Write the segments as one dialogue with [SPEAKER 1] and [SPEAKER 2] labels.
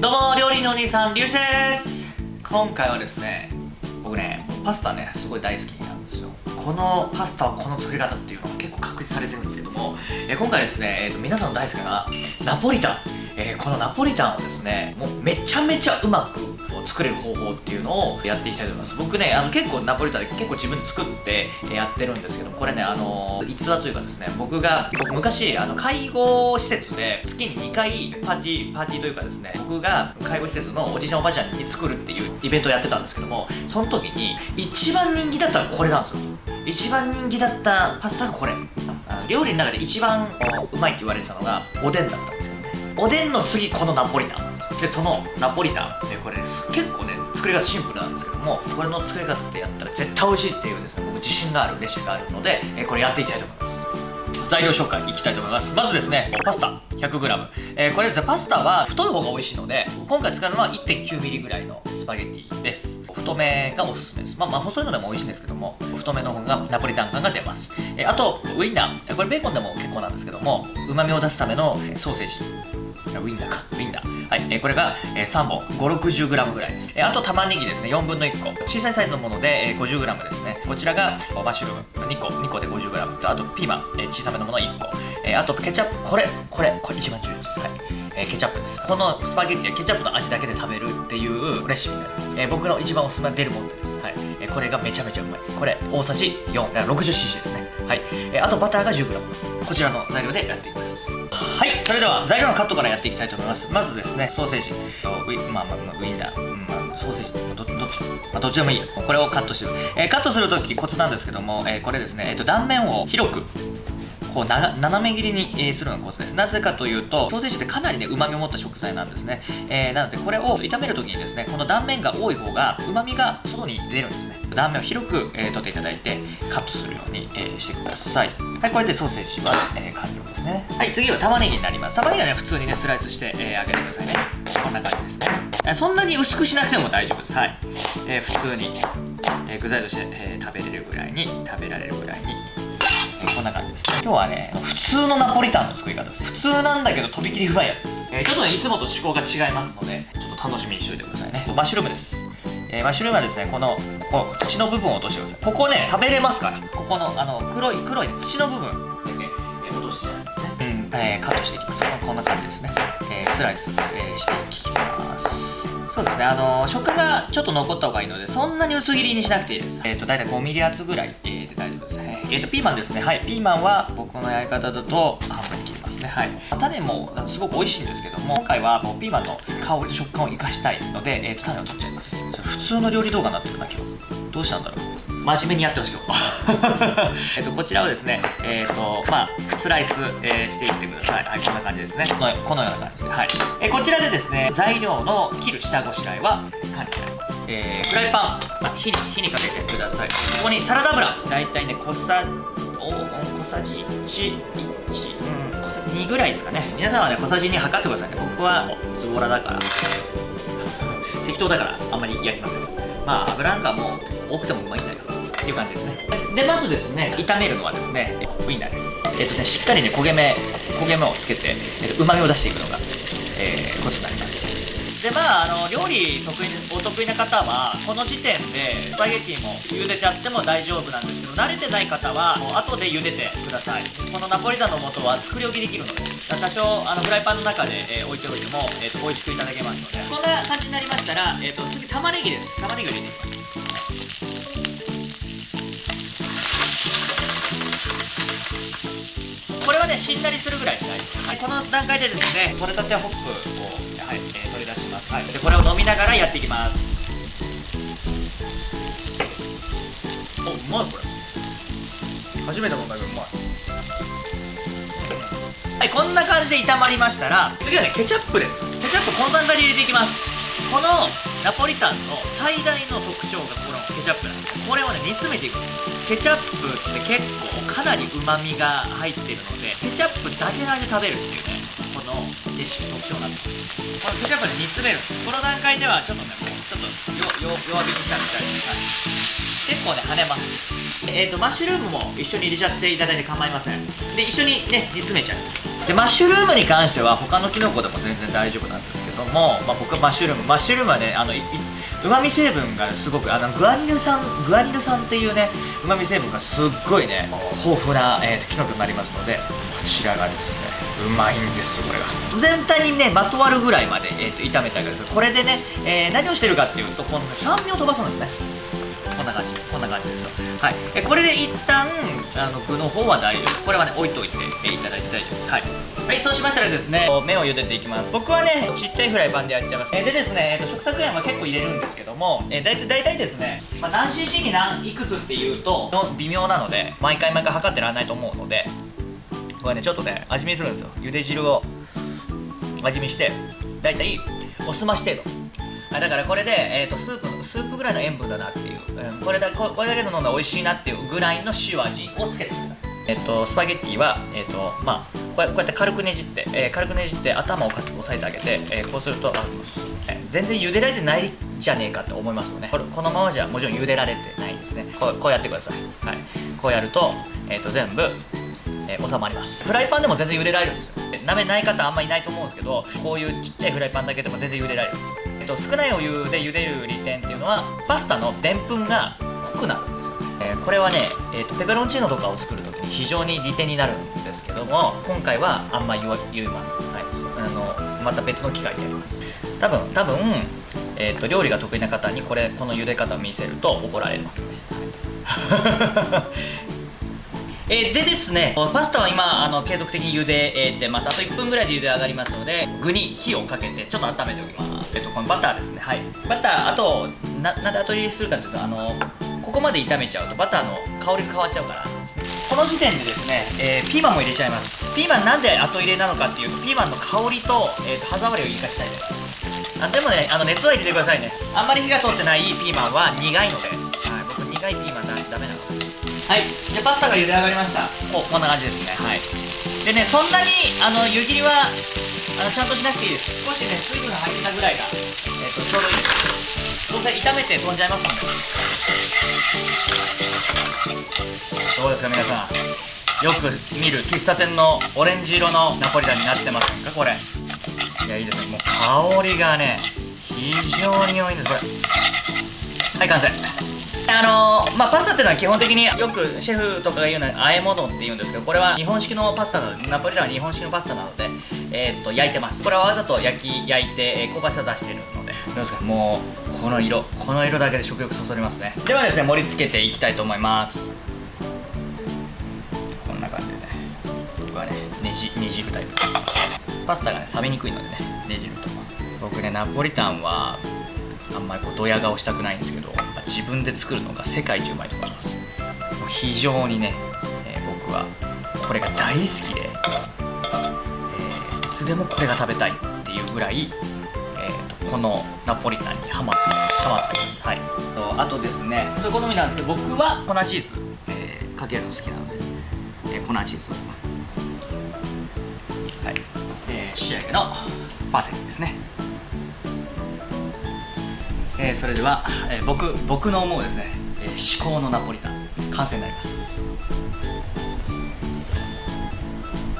[SPEAKER 1] どうも料理のお兄さんリュウジです。今回はですね僕ねパスタねすごい大好きなんですよ。このパスタはこの作り方っていうのが結構確立されてるんですけども、え今回ですね、えーと、皆さんの大好きなナポリタン、えー、このナポリタンをですねもうめちゃめちゃうまく作れる方法っていうのをやっていきたいと思います。僕ねあの結構ナポリタンで結構自分で作ってやってるんですけどこれねあの逸話というかですね僕が僕昔あの介護施設で月に2回パーティーパーティーというかですね僕が介護施設のおじいちゃんおばあちゃんに作るっていうイベントをやってたんですけどもその時に一番人気だったらこれなんですよ。一番人気だったパスタがこれ。料理の中で一番うまいって言われてたのがおでんだったんですよおでんの次このナポリタン。でそのナポリタン、ね、これ結構ね作り方シンプルなんですけどもこれの作り方でやったら絶対美味しいっていうですね僕自信があるレシピがあるので、えこれやっていきたいと思います。材料紹介いきたいと思いますまずですねパスタ。100g、えー、これですねパスタは太い方が美味しいので今回使うのは 1.9mm ぐらいのスパゲッティです。太めがおすすめです。まあまあ細いのでも美味しいんですけども太めの方がナポリタン感が出ます、えー、あとウインナー。これベーコンでも結構なんですけどもうまみを出すためのソーセージ。ウインナーか。ウインナー。はい、え、これが、えー、3本。560g ぐらいです、え、あと玉ねぎですね。4分の1個。小さいサイズのもので、えー、50g ですね。こちらがマッシュルーム。2個。2個で 50g とあとピーマン、え、小さめのもの1個、え、あとケチャップ。これ。これ。これ一番重要です。はい。え、ケチャップです。このスパゲッティはケチャップの味だけで食べるっていうレシピになります、え、僕の一番おすすめはデルモンテです。はい、え、これがめちゃめちゃうまいです。これ。大さじ4だから 60cc ですね。はい、え、あとバターが 10g こちらの材料でやっていきます。はいそれでは材料のカットからやっていきたいと思います。まずですねソーセージ。ウィ,、まあまあ、ウィンナー、うんまあ、ソーセージ。どどっち、まあ、どっちでもいいよ。これをカットしてる、えー、カットするときコツなんですけども、えー、これですね、えーと、断面を広くこう斜め切りに、するのがコツです。なぜかというとソーセージってかなりねうまみを持った食材なんですね、えー、なのでこれを炒めるときにですねこの断面が多い方がうまみが外に出るんですね。断面を広く、えー、取っていただいてカットするように、えー、してください。はいこれでソーセージは、えー、完了ですね。はい次は玉ねぎになります。玉ねぎはね普通にねスライスして、えー、揚げてくださいね。こんな感じですね、えー、そんなに薄くしなくても大丈夫です。はい、えー、普通に、えー、具材として、えー、食べれるぐらいに食べられるぐらいにこんな感じです。今日はね普通のナポリタンの作り方です。普通なんだけどとびきりうまいやつです、えー、ちょっとねいつもと趣向が違いますのでちょっと楽しみにしておいてくださいね。マッシュルームです。えー、マッシュルームはですねこのこの土の部分を落としてください。ここね食べれますから。ここのあの黒い黒い、土の部分。だけ、えー、落としてんですね、うん。えー、カットしていきます。こんな感じですね、えー、スライス、えー、していきます。そうですね。あの食がちょっと残った方がいいのでそんなに薄切りにしなくていいです。えっ、ー、と大体 5mm 厚ぐらい、えー、で大丈夫ですねえ、ー、とピーマンですね。はい。ピーマンは僕のやり方だと半分に切りますね。はい。種もすごく美味しいんですけども今回はもうピーマンの香りと食感を生かしたいので、えーと、種を取っちゃいます。普通の料理動画になってるな今日。どうしたんだろう。真面目にやってます今日えっとこちらをですねえっ、とまあスライス、えー、していってください。はいこんな感じですね。このこのような感じで。はい、えこちらでですね材料の切る下ごしらえは管理になります。えー、フライパン、まあ、火に火にかけてください。ここにサラダ油。だいたいね小さお小さじ11、うん、小さじ2ぐらいですかね。皆さんはね小さじ2測ってくださいね。僕はズボラだから。適当だからあんまりやりません。まあ油なんかもう多くてもうまいんだよ。ていう感じですね。でまずですね炒めるのはですねウインナーです。えっ、とねしっかりね焦げ目焦げ目をつけてうま、みを出していくのが、えー、コツになります。でまああの料理得意お得意な方はこの時点でスパゲッティも茹でちゃっても大丈夫なんですけど慣れてない方はもう後で茹でてください。このナポリタンの素は作り置きできるので多少あのフライパンの中で、えー、置いておいても、えーと、美味しくいただけますので。こんな感じになりましたら、えーと、次玉ねぎです。玉ねぎを入れていきます。ねしんなりするぐらいで大丈夫はい、この段階でですね取れたてホップを、はいえー、取り出します、はい、でこれを飲みながらやっていきます。おうまいこれ。初めて飲んだけどうまい。はいこんな感じで炒まりましたら次はねケチャップです。ケチャップこの段階で入れていきますこのナポリタンの最大の特徴がこのケチャップなんです。これをね煮詰めていくんですケチャップって結構かなりうまみが入ってるのでケチャップだけの味で食べるっていうねこのレシピ特徴なんですこのケチャップで煮詰めるこの段階ではちょっとねもうちょっと弱火にしたみたいな結構ね跳ねますえーと、マッシュルームも一緒に入れちゃっていただいて構いませんで一緒にね煮詰めちゃうでマッシュルームに関しては他のキノコでも全然大丈夫なんですども、まあ、僕はマッシュルームマッシュルームはねあのうまみ成分がすごくあのグアニル酸グアニル酸っていうねうまみ成分がすっごいね豊富な、えー、キノコになりますのでこちらがですねうまいんですよこれが。全体にねまとわるぐらいまで、えーと、炒めてあげるんですこれでね、えー、何をしてるかっていうとこの酸味を飛ばすんですね。こんな感じこんな感じですよ。はい。えこれで一旦あの具の方は大丈夫。これはね置いといて、えー、いただいて大丈夫です。はい。はい、そうしましたらですね麺を茹でていきます。僕はねちっちゃいフライパンでやっちゃいます。えでですね、えーと、食卓塩は結構入れるんですけども、えー、だいたい大体ですね、まあ、何 cc に何いくつっていうと微妙なので毎回毎回測ってらんないと思うのでこれねちょっとね味見するんですよ。茹で汁を味見して大体おすまし程度。あだからこれで、えーと、スープスープぐらいの塩分だなっていう、うん、これだこれだけで飲んだら美味しいなっていうぐらいの塩味をつけてください。えっ、ー、とスパゲッティはえっ、ー、とまあこうやって軽くねじって、えー、軽くねじって頭をかき押さえてあげて、え、こうするとあ、えー、全然茹でられてないじゃねえかって思いますよね。これこのままじゃもちろん茹でられてないですね。こうやってください、はい、こうやると,、えー、と全部、えー、収まります。フライパンでも全然茹でられるんですよ。鍋ない方あんまりいないと思うんですけどこういうちっちゃいフライパンだけでも全然茹でられるんですよ、と少ないお湯で茹でる利点っていうのはパスタのでんぷんが濃くなるんですよ、えー、これはね、えーとペペロンチーノとかを作ると非常に利点になるんですけども今回はあんま言言いますないあのまた別の機会でやります。多分多分、えーと、料理が得意な方にこれこの茹で方を見せると怒られますね。えでですねパスタは今あの継続的に茹でてます。あと1分ぐらいで茹で上がりますので具に火をかけてちょっと温めておきます。えっとこのバターですね。はい。バターあとななんで後入れするかというとあのここまで炒めちゃうとバターの香りが変わっちゃうからこの時点でですね、えー、ピーマンも入れちゃいます。ピーマンなんで後入れなのかっていうとピーマンの香りと,、えー、と歯触りを生かしたいです。あでもねあの熱は入れてくださいね。あんまり火が通ってないピーマンは苦いので、はい、僕苦いピーマンだダメなので。はい。じゃあパスタが茹で上がりました。おこんな感じですね。はい。でねそんなにあの湯切りはあのちゃんとしなくていいです。少しね水分が入ったぐらいが、えーと、ちょうどいいです。どうせ炒めて飛んじゃいますので。どうですか皆さん。よく見る喫茶店のオレンジ色のナポリタンになってませんかこれ。いやいいですね。もう香りがね非常に良いんですこれ。はい完成。あのー、まあパスタっていうのは基本的によくシェフとかが言うのは和え物って言うんですけどこれは日本式のパスタなのでナポリタンは日本式のパスタなのでえー、っと焼いてます。これはわざと焼き焼いて、えー、香ばしさ出してるので。どうですか？もうこの色この色だけで食欲そそりますね。ではですね盛り付けていきたいと思います。こんな感じでね。じるタイプパスタがね冷めにくいのでねねじると。僕ねナポリタンはあんまりこうドヤ顔したくないんですけど。自分で作るのが世界一うまいと思います。非常にね、えー、僕はこれが大好きで、えー、いつでもこれが食べたいっていうぐらい、えーと、このナポリタンにハマってハマってます。はい。あとですね好みなんですけど僕は粉チーズ、えー、かけるの好きなので、えー、粉チーズを。はい。えー、仕上げのパセリですね、えー、それでは、えー、僕僕の思うですね、えー、至高のナポリタン完成になります。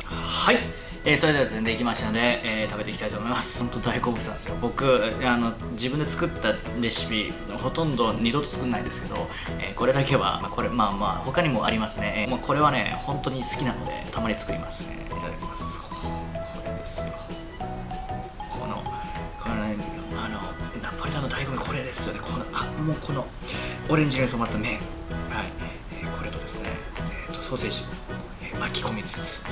[SPEAKER 1] はい。えー、それではですねできましたので、えー、食べていきたいと思います。本当大好物なんですよ。僕あの自分で作ったレシピほとんど二度と作んないですけど、えー、これだけは、まあ、これまあまあ他にもありますね、えー、もうこれはね本当に好きなのでたまに作りますね。いただきです。よねこのあもうこのオレンジに染まった麺はい、えー、これとですね、えーと、ソーセージ、え、巻き込みつつ。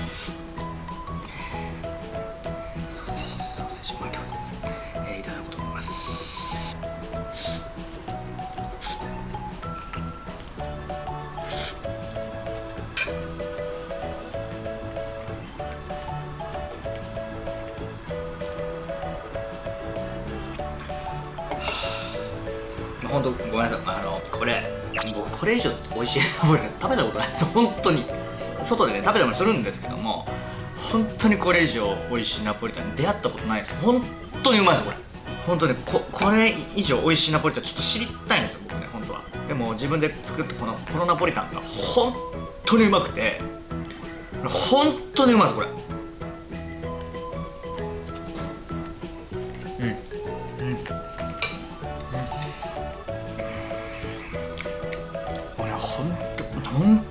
[SPEAKER 1] 本当ごめんなさい。あのこれ僕これ以上美味しいナポリタン食べたことないです。本当に。外でね食べたりもするんですけども本当にこれ以上美味しいナポリタンに出会ったことないです。本当にうまいですこれ。本当にここれ以上美味しいナポリタンちょっと知りたいんですよ僕ね本当は。でも自分で作ったこのこのナポリタンが本当にうまくて本当にうまいですこれ。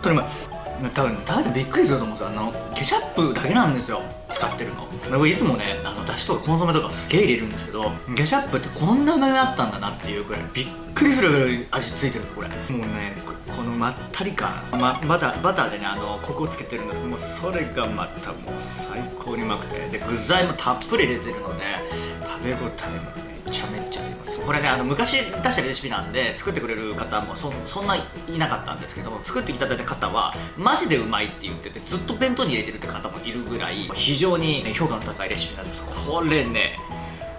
[SPEAKER 1] 当にうまい多分食べてびっくりすると思うんですよ。あのケチャップだけなんですよ。使ってるの。僕いつもねあのだしとかコンソメとかすげえ入れるんですけどケチャップってこんなうまみあったんだなっていうくらいびっくりするぐらい味付いてるんですこれもうねこのまったり感、ま、バターバターでねあのコクをつけてるんですけどもうそれがまたもう最高にうまくて。で具材もたっぷり入れてるので食べ応えもめちゃめちゃありますこれねあの昔出したレシピなんで作ってくれる方もそそんないなかったんですけども作っていただいた方はマジでうまいって言っててずっと弁当に入れてるって方もいるぐらい非常に、ね、評価の高いレシピなんです。これね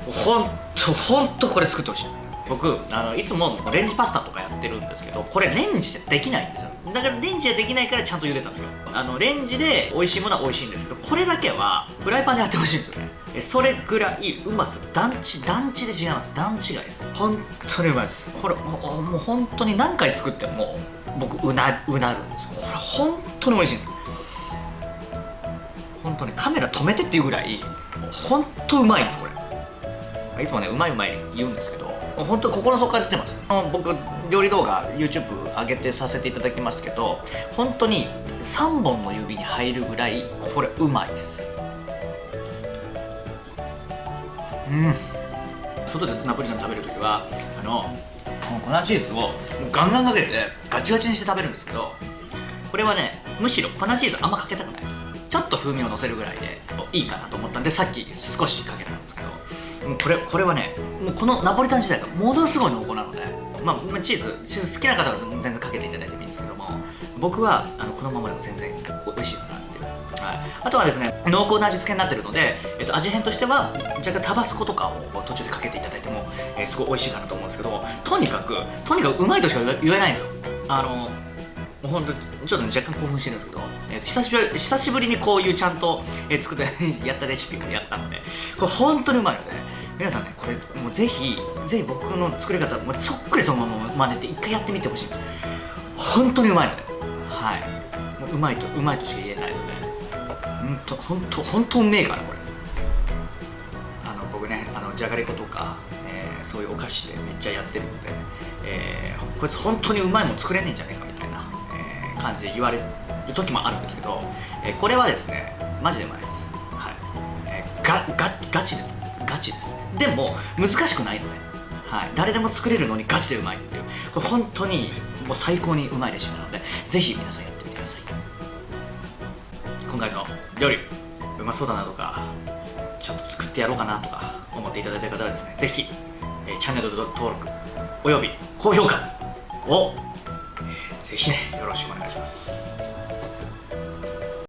[SPEAKER 1] ほんとほんとこれ作ってほしい。僕あのいつもレンジパスタとかやってるんですけどこれレンジじゃできないんですよ。だからレンジじゃできないからちゃんと茹でたんですよ。あのレンジで美味しいものは美味しいんですけどこれだけはフライパンでやってほしいんですよね。えそれぐらいうまさ段違段違で違います。段違いです。本当にうまいです。これもうもう本当に何回作っても僕うなうなるんですよ。これ本当に美味しいんです。本当にカメラ止めてっていうぐらい本当うまいんですこれ。いつもねうまいうまい言うんですけど本当心の底から出てます。僕料理動画 YouTube 上げてさせていただきますけど本当に3本の指に入るぐらいこれうまいです。うん。外でナポリタン食べるときはあのこの粉チーズをガンガンかけてガチガチにして食べるんですけどこれはねむしろ粉チーズあんまかけたくないです。ちょっと風味をのせるぐらいでいいかなと思ったんでさっき少しかけたんですけどこれこれはねもうこのナポリタン自体がものすごい濃厚なので、まあ、チーズチーズ好きな方は全然かけていただいてもいいんですけども僕はあのこのままでも全然美味しいかなっていう、はい、あとはですね濃厚な味付けになってるので、えっと、味変としては若干タバスコとかを途中でかけていただいても、えー、すごい美味しいかなと思うんですけどとにかくとにかくうまいとしか言えないんですよ。あのもう本当ちょっと、ね、若干興奮してるんですけど、えーと、久しぶり久しぶりにこういうちゃんと、えー、作ってやったレシピをやったのでこれ本当にうまいので、ね、皆さんねこれもうぜひぜひ僕の作り方そっくりそのまま真似て一回やってみてほしい。です本当にうまいので。はい。もうまいとうまいとしか言えないので。本当本当本当うめえからこれ。あの僕ねあのじゃがりことか、えー、そういうお菓子でめっちゃやってるので、えー、こいつ本当にうまいもん作れねえんじゃねえかみたいな、えー、感じで言われる時もあるんですけど、えー、これはですねマジでうまいです。はい、えー、ガガガチですガチですでも難しくないので、はい、誰でも作れるのにガチでうまいっていう。これ本当にもう最高にうまいレシピなのでぜひ皆さんやってみてください。今回の料理うまそうだなとかちょっと作ってやろうかなとか思っていただいた方はですねぜひ、チャンネル登録および高評価を、えー、ぜひねよろしくお願いします。